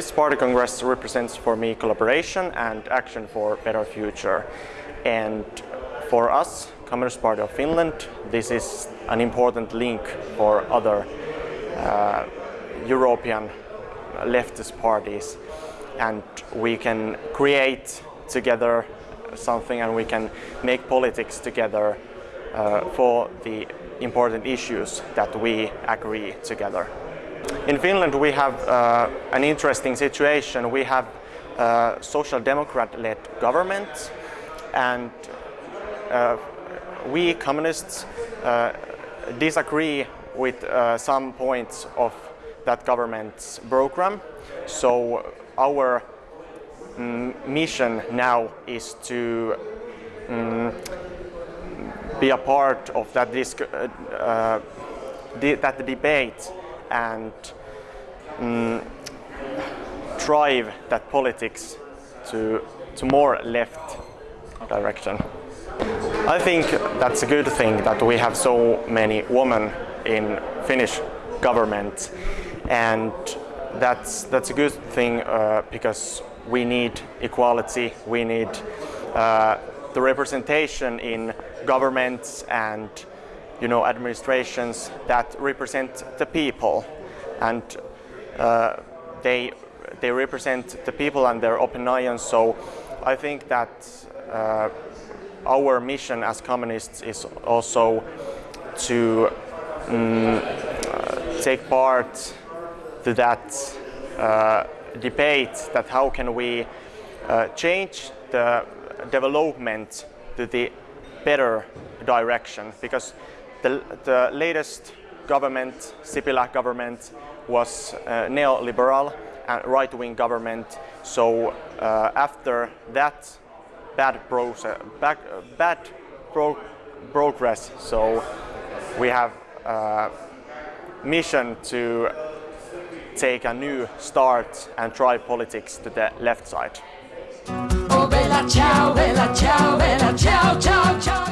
this party congress represents for me collaboration and action for a better future. And for us, Communist Party of Finland, this is an important link for other uh, European leftist parties and we can create together something and we can make politics together uh, for the important issues that we agree together. In Finland we have uh, an interesting situation. We have a social democrat-led government and uh, we communists uh, disagree with uh, some points of that government's program. So our mm, mission now is to mm, be a part of that, uh, uh, that debate and um, drive that politics to, to more left direction. I think that's a good thing that we have so many women in Finnish government and that's, that's a good thing uh, because we need equality, we need uh, the representation in governments and you know administrations that represent the people. And uh, they they represent the people and their opinions. So I think that uh, our mission as communists is also to um, take part to that uh, debate that how can we uh, change the development to the better direction. Because the, the latest government, Sipilä government, was uh, neoliberal and right-wing government. So uh, after that bad process, bad, bad pro progress, so we have a mission to take a new start and drive politics to the left side. Oh, bella ciao, bella ciao, bella ciao.